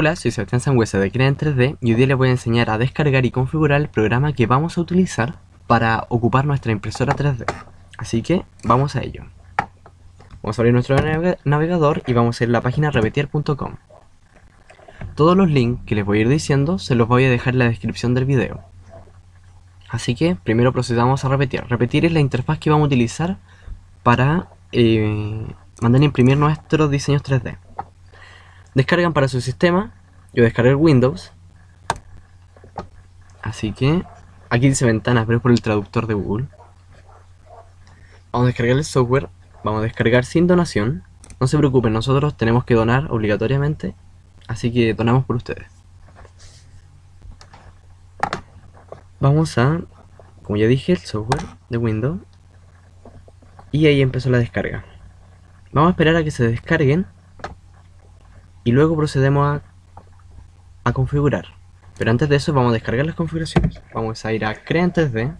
Hola, soy Sebastián Sangüesa de Crea en 3D y hoy les voy a enseñar a descargar y configurar el programa que vamos a utilizar para ocupar nuestra impresora 3D. Así que vamos a ello. Vamos a abrir nuestro navegador y vamos a ir a la página repetier.com. Todos los links que les voy a ir diciendo se los voy a dejar en la descripción del video. Así que primero procedamos a repetir. Repetir es la interfaz que vamos a utilizar para eh, mandar a imprimir nuestros diseños 3D. Descargan para su sistema. Yo descargué Windows. Así que aquí dice ventanas, pero es por el traductor de Google. Vamos a descargar el software. Vamos a descargar sin donación. No se preocupen, nosotros tenemos que donar obligatoriamente. Así que donamos por ustedes. Vamos a, como ya dije, el software de Windows. Y ahí empezó la descarga. Vamos a esperar a que se descarguen y luego procedemos a, configurar. Pero antes de eso vamos a descargar las configuraciones. Vamos a ir a Crea en 3D.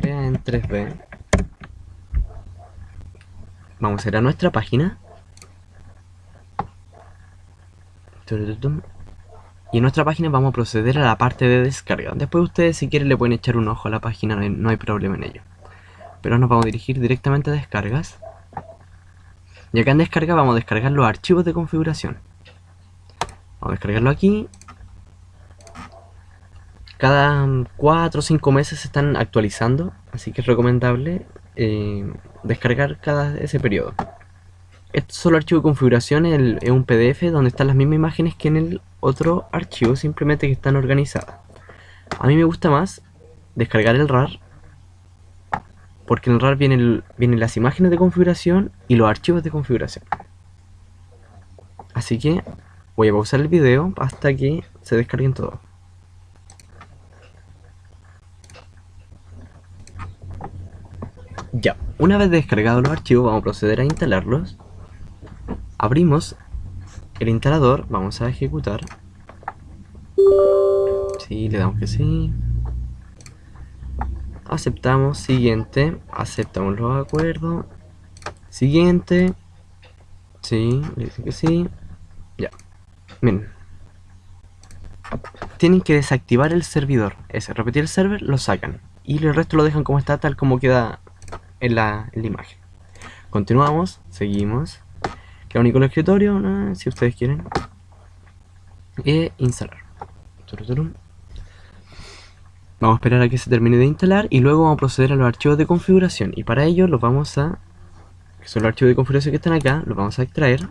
Crea en 3D. Vamos a ir a nuestra página. Y en nuestra página vamos a proceder a la parte de descarga. Después ustedes si quieren le pueden echar un ojo a la página, no hay problema en ello. Pero nos vamos a dirigir directamente a descargas. Y acá en descarga vamos a descargar los archivos de configuración. Vamos a descargarlo aquí. Cada 4 o 5 meses se están actualizando, así que es recomendable eh, descargar cada ese periodo. Este solo archivo de configuración es un PDF donde están las mismas imágenes que en el otro archivo, simplemente que están organizadas. A mí me gusta más descargar el RAR porque en RAR vienen, vienen las imágenes de configuración y los archivos de configuración. Así que voy a pausar el video hasta que se descarguen todos. Ya, una vez descargados los archivos vamos a proceder a instalarlos. Abrimos el instalador, vamos a ejecutar. Sí, le damos que sí aceptamos, siguiente, aceptamos los acuerdos, siguiente, sí, le dice que sí, ya, miren, tienen que desactivar el servidor, ese, repetir el server, lo sacan, y el resto lo dejan como está, tal como queda en la, imagen. Continuamos, seguimos, queda único el escritorio, si ustedes quieren, e instalar. Vamos a esperar a que se termine de instalar y luego vamos a proceder a los archivos de configuración. Y para ello los vamos a, que son los archivos de configuración que están acá, los vamos a extraer.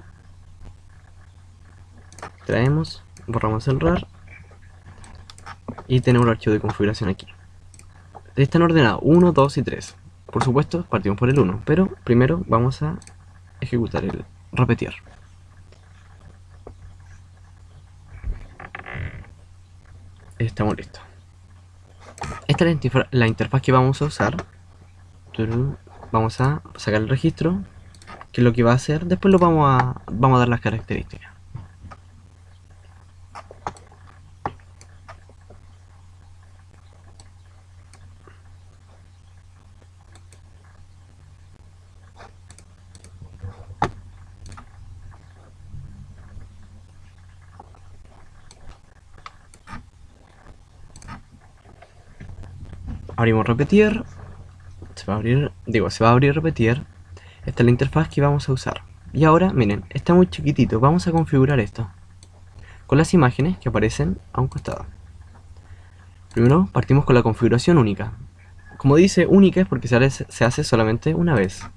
Extraemos, borramos el RAR y tenemos el archivo de configuración aquí. Están ordenados 1, 2 y 3. Por supuesto, partimos por el 1, pero primero vamos a ejecutar el repetir. Estamos listos. Esta es la interfaz que vamos a usar. Vamos a sacar el registro, que es lo que va a hacer. Después lo vamos a, vamos a dar las características. Abrimos repetir se va a abrir, digo, se va a abrir repetir esta es la interfaz que vamos a usar. Y ahora, miren, está muy chiquitito. Vamos a configurar esto. Con las imágenes que aparecen a un costado. Primero partimos con la configuración única. Como dice única es porque se hace, solamente una vez.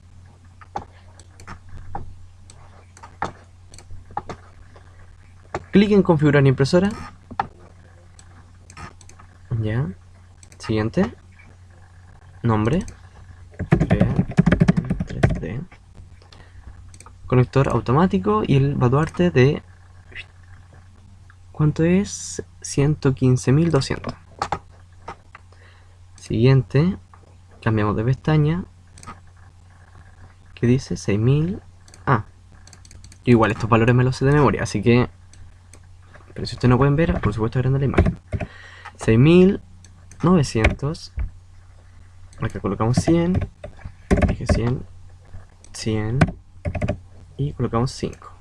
Clic en configurar impresora. Ya. Siguiente nombre. Conector automático y el baluarte de ¿cuánto es? 115.200 siguiente. Cambiamos de pestaña. Que dice 6.000 ah. Igual estos valores me los sé de memoria así que pero si ustedes no pueden ver por supuesto grande la imagen. 6.900 acá colocamos 100 dije 100 100 y colocamos 5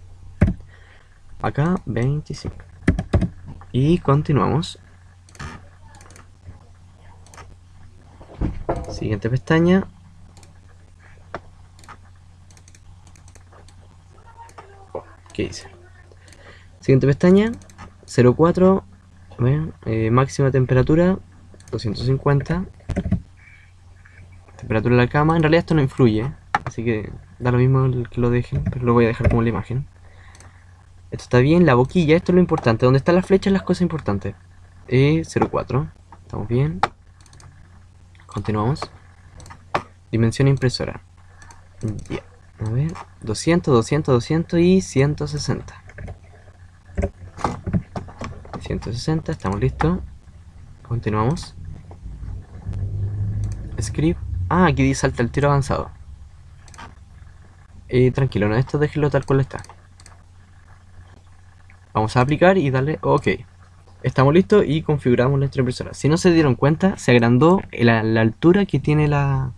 acá 25. Y continuamos. Siguiente pestaña. Oh, ¿Qué dice? Siguiente pestaña. 04. Eh, máxima temperatura. 250. Temperatura de la cama. En realidad esto no influye. Así que da lo mismo que lo dejen. Pero lo voy a dejar como la imagen. Esto está bien. La boquilla. Esto es lo importante. Donde están las flechas las cosas importantes. E04. Estamos bien. Continuamos. Dimensión impresora. Ya. A ver. 200, 200, 200 y 160. 160. Estamos listos. Continuamos. Script. Ah, aquí salta el tiro avanzado. Y tranquilo, no, esto déjenlo tal cual está. Vamos a aplicar y darle OK. Estamos listos y configuramos nuestra impresora. Si no se dieron cuenta, se agrandó la, altura que tiene la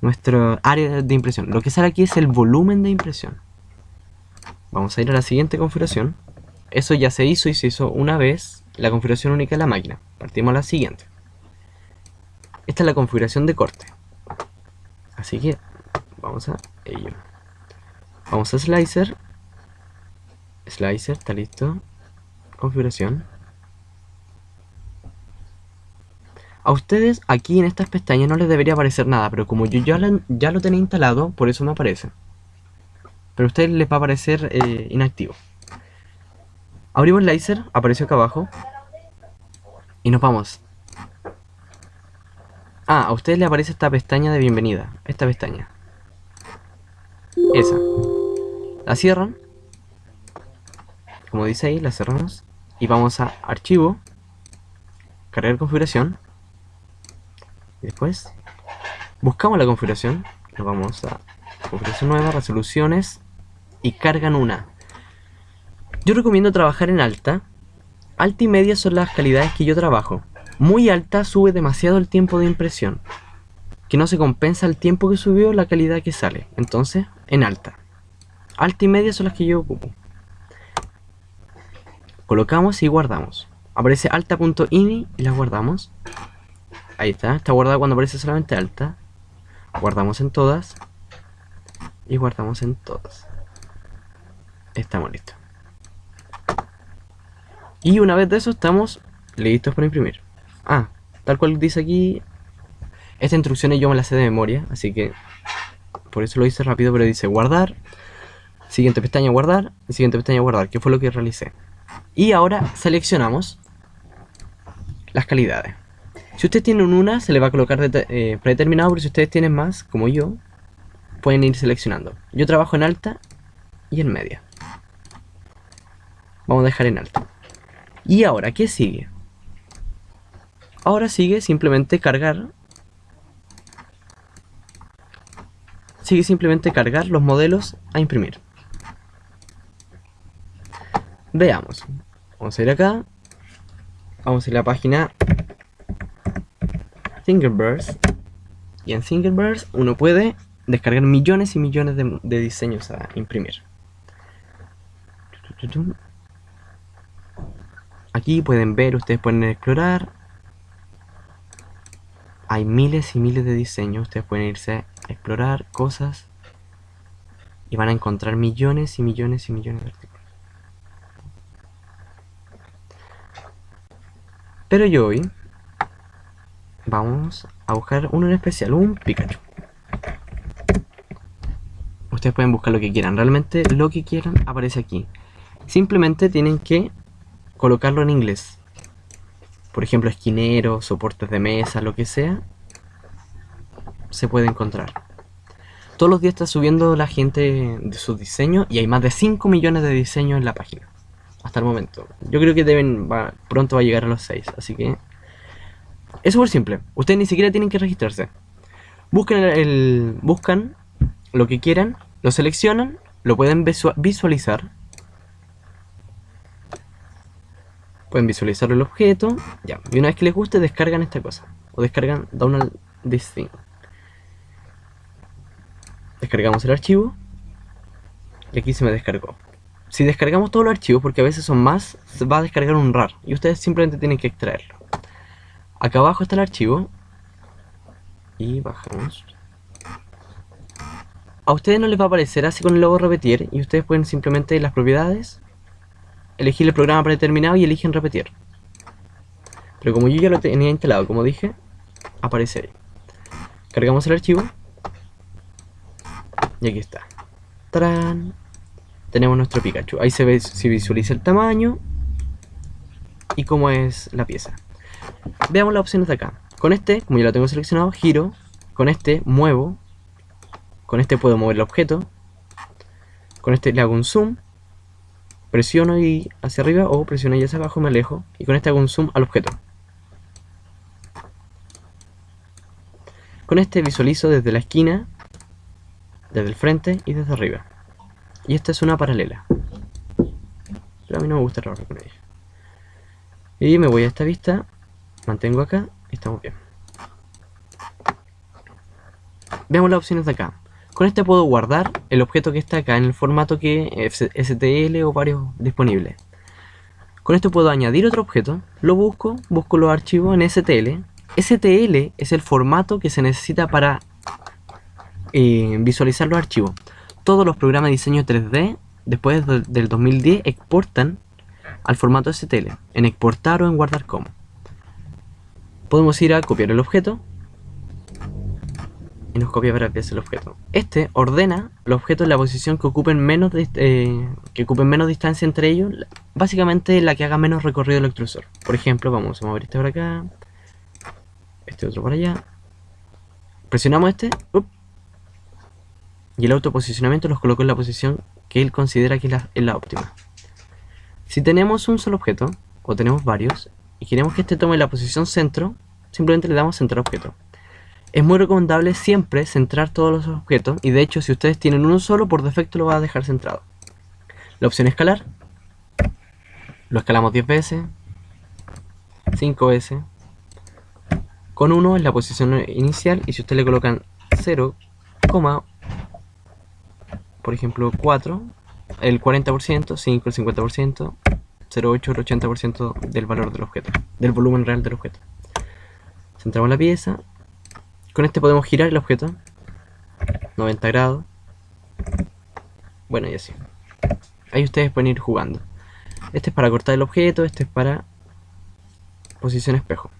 nuestra área de impresión. Lo que sale aquí es el volumen de impresión. Vamos a ir a la siguiente configuración. Eso ya se hizo y se hizo una vez la configuración única de la máquina. Partimos a la siguiente. Esta es la configuración de corte. Así que vamos a ello. Vamos a slicer. Slicer, está listo. Configuración. A ustedes aquí en estas pestañas no les debería aparecer nada, pero como yo ya, lo tenía instalado, por eso me aparece. Pero a ustedes les va a aparecer eh, inactivo. Abrimos Laser, apareció acá abajo. Y nos vamos. Ah, a ustedes les aparece esta pestaña de bienvenida. Esta pestaña. Esa. La cierran. Como dice ahí, la cerramos. Y vamos a archivo. Cargar configuración después buscamos la configuración, nos vamos a configuración nueva, resoluciones y cargan una. Yo recomiendo trabajar en alta. Alta y media son las calidades que yo trabajo. Muy alta sube demasiado el tiempo de impresión. Que no se compensa el tiempo que subió la calidad que sale. Entonces, en alta. Alta y media son las que yo ocupo. Colocamos y guardamos. Aparece alta.ini y las guardamos. Ahí está, está guardada cuando aparece solamente alta. Guardamos en todas. Y guardamos en todas. Estamos listos. Y una vez de eso estamos listos para imprimir. Ah, tal cual dice aquí. Esta instrucción yo me la sé de memoria, así que por eso lo hice rápido, pero dice guardar. Siguiente pestaña guardar. Y siguiente pestaña guardar, que fue lo que realicé. Y ahora seleccionamos las calidades. Si ustedes tienen una, se le va a colocar eh, predeterminado, pero si ustedes tienen más, como yo, pueden ir seleccionando. Yo trabajo en alta y en media. Vamos a dejar en alta. Y ahora, ¿qué sigue? Ahora sigue simplemente cargar. Sigue simplemente cargar los modelos a imprimir. Veamos. Vamos a ir acá. Vamos a ir a la página Thingiverse. Y en Thingiverse uno puede descargar millones y millones de, diseños a imprimir. Aquí pueden ver, ustedes pueden explorar. Hay miles y miles de diseños, ustedes pueden irse a explorar cosas y van a encontrar millones y millones y millones de artículos. Pero yo hoy vamos a buscar uno en especial, un Pikachu. Ustedes pueden buscar lo que quieran, realmente lo que quieran aparece aquí. Simplemente tienen que colocarlo en inglés. Por ejemplo, esquinero, soportes de mesa, lo que sea, se puede encontrar. Todos los días está subiendo la gente de sus diseños y hay más de 5 millones de diseños en la página. Hasta el momento. Yo creo que deben pronto va a llegar a los 6, así que es súper simple. Ustedes ni siquiera tienen que registrarse. Buscan, el, buscan lo que quieran, lo seleccionan, lo pueden visualizar. Pueden visualizar el objeto. Ya. Y una vez que les guste, descargan esta cosa. O descargan download this thing. Descargamos el archivo. Y aquí se me descargó. si descargamos todos los archivos, porque a veces son más, se va a descargar un RAR y ustedes simplemente tienen que extraerlo. Acá abajo está el archivo y bajamos. A ustedes no les va a aparecer así con el logo repetir y ustedes pueden simplemente en las propiedades elegir el programa predeterminado y eligen repetir. Pero como yo ya lo tenía instalado, como dije, aparece ahí. Cargamos el archivo y aquí está. ¡Tarán! Tenemos nuestro Pikachu. Ahí se, ve, se visualiza el tamaño y cómo es la pieza. Veamos las opciones de acá. Con este, como ya lo tengo seleccionado, giro. Con este, muevo. Con este puedo mover el objeto. Con este le hago un zoom. Presiono y hacia arriba o presiono y hacia abajo me alejo. Y con este hago un zoom al objeto. Con este visualizo desde la esquina, desde el frente y desde arriba. Y esta es una paralela. Pero a mí no me gusta trabajar con ella. Y me voy a esta vista, mantengo acá estamos bien. Veamos las opciones de acá. Con este puedo guardar el objeto que está acá en el formato que STL o varios disponibles. Con esto puedo añadir otro objeto, lo busco, busco los archivos en STL. STL es el formato que se necesita para eh, visualizar los archivos todos los programas de diseño 3D después del 2010 exportan al formato STL, en exportar o en guardar como. Podemos ir a copiar el objeto y nos copia varias veces el objeto. Este ordena los objetos en la posición que ocupen menos, eh, que ocupen menos distancia entre ellos, básicamente la que haga menos recorrido el extrusor. Por ejemplo, vamos a mover este por acá, este otro por allá. Presionamos este, y el autoposicionamiento los colocó en la posición que él considera que es la, óptima. Si tenemos un solo objeto, o tenemos varios, y queremos que este tome la posición centro, simplemente le damos centrar objeto. Es muy recomendable siempre centrar todos los objetos, y de hecho si ustedes tienen uno solo, por defecto lo va a dejar centrado. La opción escalar, lo escalamos 10 veces, 5 veces, con 1 es la posición inicial, y si ustedes le colocan 0, por ejemplo 4, el 40%, 5 el 50%, 0,8 el 80% del valor del objeto, del volumen real del objeto. Centramos la pieza, con este podemos girar el objeto, 90 grados, bueno y así. Ahí ustedes pueden ir jugando. Este es para cortar el objeto, este es para posición espejo.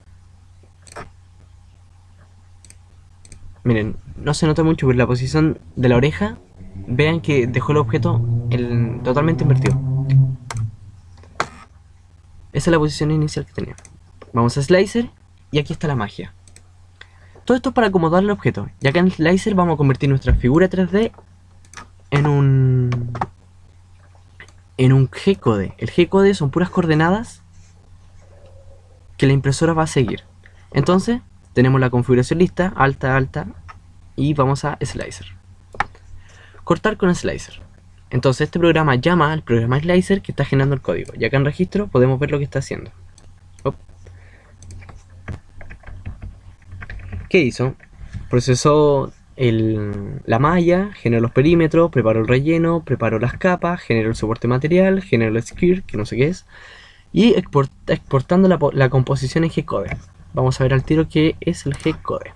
Miren, no se nota mucho, pero la posición de la oreja vean que dejó el objeto totalmente invertido. Esa es la posición inicial que tenía. Vamos a Slicer y aquí está la magia. Todo esto es para acomodar el objeto. Y acá en Slicer vamos a convertir nuestra figura 3D en un... En un G-code. El G-code son puras coordenadas que la impresora va a seguir. Entonces, tenemos la configuración lista, alta, alta, y vamos a Slicer cortar con slicer. Entonces este programa llama al programa slicer que está generando el código. Y acá en registro podemos ver lo que está haciendo. ¿Qué hizo? Procesó la malla, generó los perímetros, preparó el relleno, preparó las capas, generó el soporte material, generó el skirt, que no sé qué es, y exportando la, la composición en G-code. Vamos a ver al tiro qué es el G-code.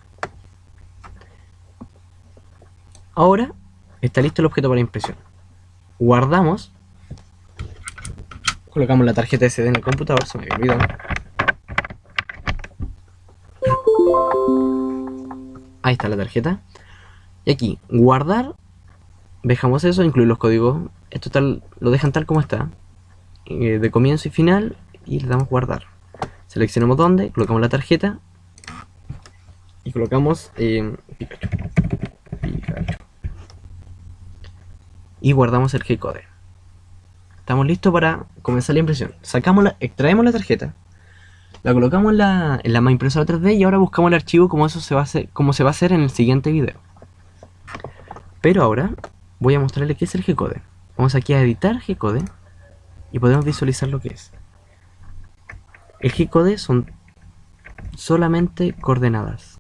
Ahora Está listo el objeto para impresión. Guardamos. Colocamos la tarjeta SD en el computador, se me había olvidado. Ahí está la tarjeta. Y aquí, guardar. Dejamos eso, incluir los códigos. Esto tal, lo dejan tal como está. Eh, de comienzo y final. Y le damos guardar. Seleccionamos dónde, colocamos la tarjeta. Y colocamos eh, Pikachu. Y guardamos el G-code. Estamos listos para comenzar la impresión. Sacamos la, extraemos la tarjeta, la colocamos en la, en la impresora 3D y ahora buscamos el archivo como eso se va a hacer, como se va a hacer en el siguiente video. Pero ahora voy a mostrarle qué es el G-code. Vamos aquí a editar G-code y podemos visualizar lo que es. El G-code son solamente coordenadas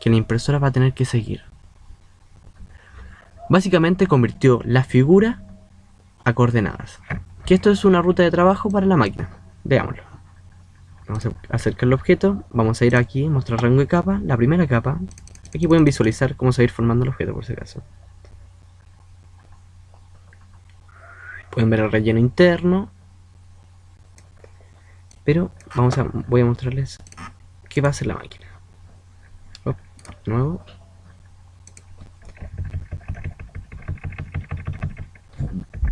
que la impresora va a tener que seguir. Básicamente convirtió la figura a coordenadas. Que esto es una ruta de trabajo para la máquina. Veámoslo. Vamos a acercar el objeto, vamos a ir aquí, mostrar rango de capa, la primera capa. Aquí pueden visualizar cómo se va a ir formando el objeto por si acaso. Pueden ver el relleno interno. Pero vamos a, voy a mostrarles qué va a hacer la máquina. de nuevo.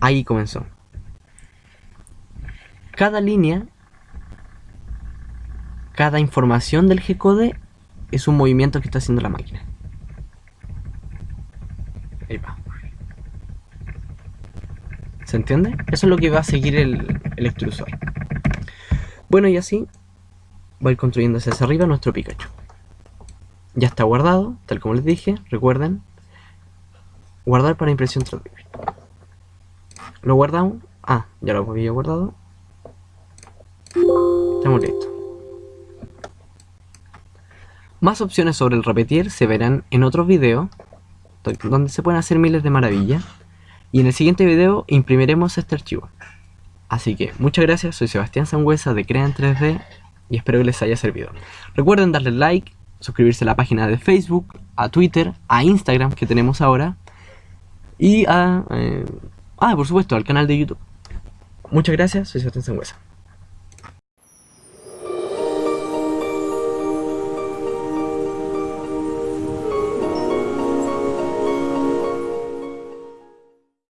Ahí comenzó. Cada línea, cada información del G-code es un movimiento que está haciendo la máquina. Ahí va. ¿Se entiende? Eso es lo que va a seguir el, el extrusor. Bueno, y así va a ir construyéndose hacia arriba nuestro Pikachu. Ya está guardado, tal como les dije, recuerden. Guardar para impresión 3D. Lo guardamos. Ah, ya lo había guardado. Estamos listos. Más opciones sobre el repetir se verán en otros videos, donde se pueden hacer miles de maravillas. Y en el siguiente video imprimiremos este archivo. Así que muchas gracias, soy Sebastián Sangüesa de Crea en 3D y espero que les haya servido. Recuerden darle like, suscribirse a la página de Facebook, a Twitter, a Instagram que tenemos ahora y a... Eh, ah, por supuesto, al canal de YouTube. Muchas gracias, soy Sebastián Sangüesa.